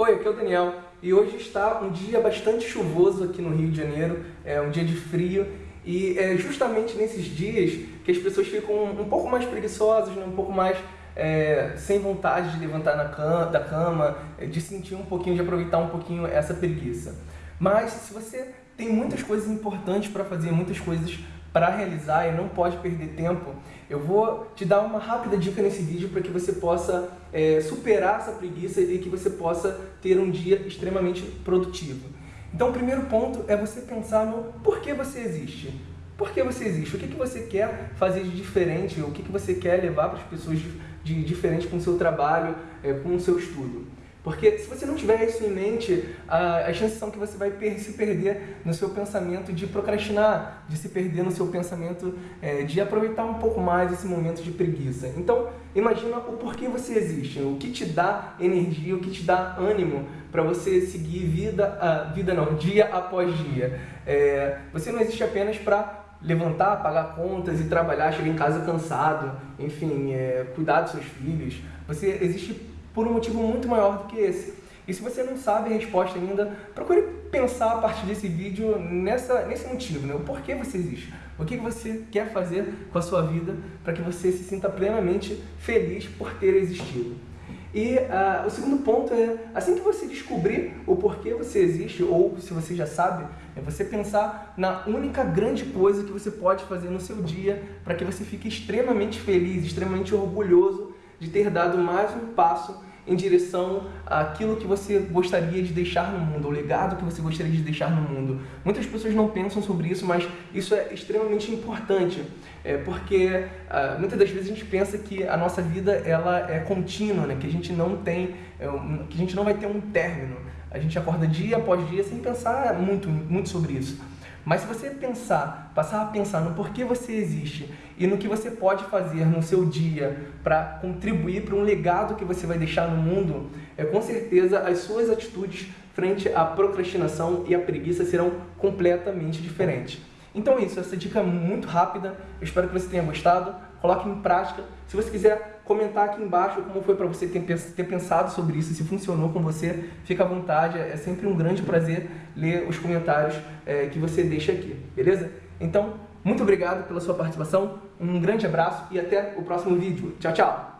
Oi, aqui é o Daniel e hoje está um dia bastante chuvoso aqui no Rio de Janeiro, é um dia de frio e é justamente nesses dias que as pessoas ficam um pouco mais preguiçosas, né? um pouco mais é, sem vontade de levantar na cama, da cama, de sentir um pouquinho, de aproveitar um pouquinho essa preguiça. Mas se você tem muitas coisas importantes para fazer, muitas coisas para realizar e não pode perder tempo, eu vou te dar uma rápida dica nesse vídeo para que você possa é, superar essa preguiça e que você possa ter um dia extremamente produtivo. Então o primeiro ponto é você pensar no porquê você existe. Por que você existe? O que, que você quer fazer de diferente? O que, que você quer levar para as pessoas de, de diferente com o seu trabalho, é, com o seu estudo? Porque se você não tiver isso em mente, as chances são que você vai se perder no seu pensamento de procrastinar, de se perder no seu pensamento é, de aproveitar um pouco mais esse momento de preguiça. Então, imagina o porquê você existe, o que te dá energia, o que te dá ânimo para você seguir vida, a, vida não, dia após dia. É, você não existe apenas para levantar, pagar contas e trabalhar, chegar em casa cansado, enfim, é, cuidar dos seus filhos. Você existe por um motivo muito maior do que esse. E se você não sabe a resposta ainda, procure pensar a partir desse vídeo nessa, nesse motivo, né? o porquê você existe. O que você quer fazer com a sua vida para que você se sinta plenamente feliz por ter existido. E uh, o segundo ponto é, assim que você descobrir o porquê você existe, ou se você já sabe, é você pensar na única grande coisa que você pode fazer no seu dia para que você fique extremamente feliz, extremamente orgulhoso de ter dado mais um passo em direção àquilo que você gostaria de deixar no mundo, o legado que você gostaria de deixar no mundo. Muitas pessoas não pensam sobre isso, mas isso é extremamente importante, é, porque ah, muitas das vezes a gente pensa que a nossa vida ela é contínua, né? que a gente não tem, é, que a gente não vai ter um término. A gente acorda dia após dia sem pensar muito, muito sobre isso. Mas se você pensar, passar a pensar no porquê você existe e no que você pode fazer no seu dia para contribuir para um legado que você vai deixar no mundo, é com certeza as suas atitudes frente à procrastinação e à preguiça serão completamente diferentes. Então é isso, essa dica é muito rápida, eu espero que você tenha gostado, coloque em prática. Se você quiser comentar aqui embaixo como foi para você ter pensado sobre isso, se funcionou com você, fica à vontade, é sempre um grande prazer ler os comentários é, que você deixa aqui, beleza? Então, muito obrigado pela sua participação, um grande abraço e até o próximo vídeo. Tchau, tchau!